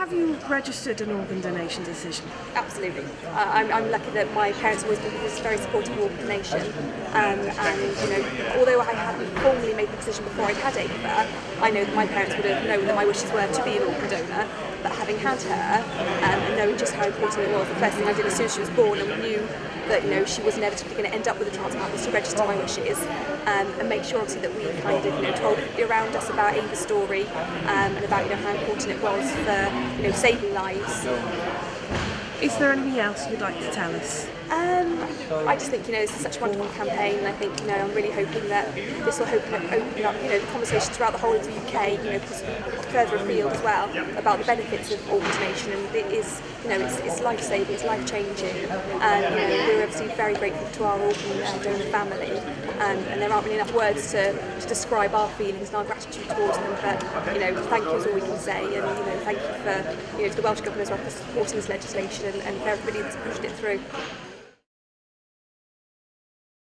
Have you registered an organ donation decision? Absolutely. Uh, I'm, I'm lucky that my parents always been very supportive of organ donation. Um, and, you know, although I hadn't formally made the decision before I'd had Ava, I know that my parents would have known that my wishes were to be an organ donor. But having had her um, and knowing just how important it was, the first thing I did as soon as she was born and we knew that you know she was inevitably going to end up with a transplant was to register my wishes um, and make sure obviously that we kind of you know told everybody around us about Ava's story um, and about you know how important it was for you know saving lives. Is there anything else you'd like to tell us? Um, I just think you know this is such a wonderful campaign, and I think you know I'm really hoping that this will open up, open up you know the conversation throughout the whole of the UK, you know, further afield as well about the benefits of organ donation, and it is you know it's, it's life saving, it's life changing, and you know obviously very grateful to our organ uh, donor family um, and there aren't really enough words to, to describe our feelings and our gratitude towards them but you know thank you is all we can say and you know thank you for you know to the Welsh Government as well for supporting this legislation and, and for everybody that's pushed it through.